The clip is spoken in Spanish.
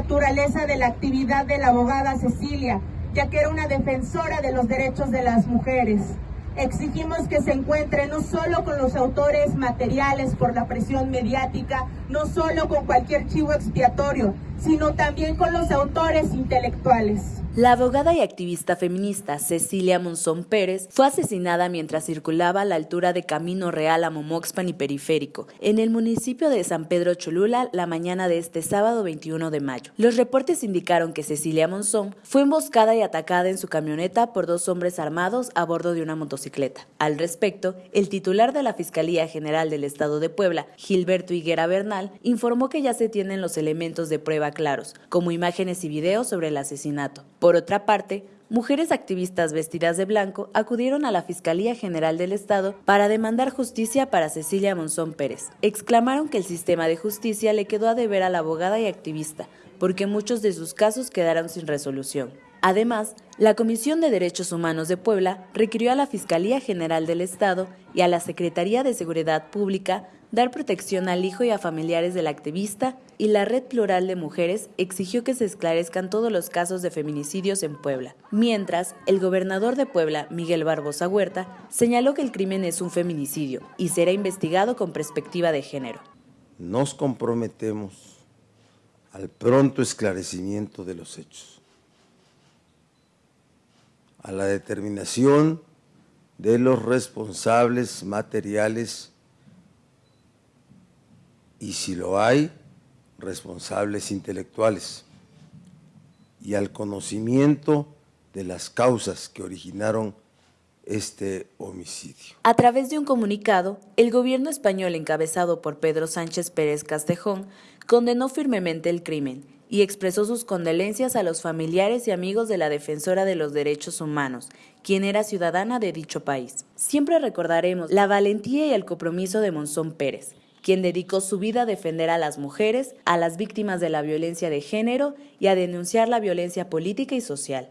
naturaleza de la actividad de la abogada Cecilia, ya que era una defensora de los derechos de las mujeres. Exigimos que se encuentre no solo con los autores materiales por la presión mediática, no solo con cualquier chivo expiatorio, sino también con los autores intelectuales. La abogada y activista feminista Cecilia Monzón Pérez fue asesinada mientras circulaba a la altura de Camino Real a Momoxpan y Periférico, en el municipio de San Pedro Cholula, la mañana de este sábado 21 de mayo. Los reportes indicaron que Cecilia Monzón fue emboscada y atacada en su camioneta por dos hombres armados a bordo de una motocicleta. Al respecto, el titular de la Fiscalía General del Estado de Puebla, Gilberto Higuera Bernal, informó que ya se tienen los elementos de prueba claros, como imágenes y videos sobre el asesinato. Por otra parte, mujeres activistas vestidas de blanco acudieron a la Fiscalía General del Estado para demandar justicia para Cecilia Monzón Pérez. Exclamaron que el sistema de justicia le quedó a deber a la abogada y activista, porque muchos de sus casos quedaron sin resolución. Además, la Comisión de Derechos Humanos de Puebla requirió a la Fiscalía General del Estado y a la Secretaría de Seguridad Pública dar protección al hijo y a familiares del activista y la Red Plural de Mujeres exigió que se esclarezcan todos los casos de feminicidios en Puebla. Mientras, el gobernador de Puebla, Miguel Barbosa Huerta, señaló que el crimen es un feminicidio y será investigado con perspectiva de género. Nos comprometemos al pronto esclarecimiento de los hechos a la determinación de los responsables materiales y si lo hay, responsables intelectuales y al conocimiento de las causas que originaron este homicidio. A través de un comunicado, el gobierno español encabezado por Pedro Sánchez Pérez Castejón condenó firmemente el crimen y expresó sus condolencias a los familiares y amigos de la defensora de los derechos humanos, quien era ciudadana de dicho país. Siempre recordaremos la valentía y el compromiso de Monzón Pérez, quien dedicó su vida a defender a las mujeres, a las víctimas de la violencia de género y a denunciar la violencia política y social.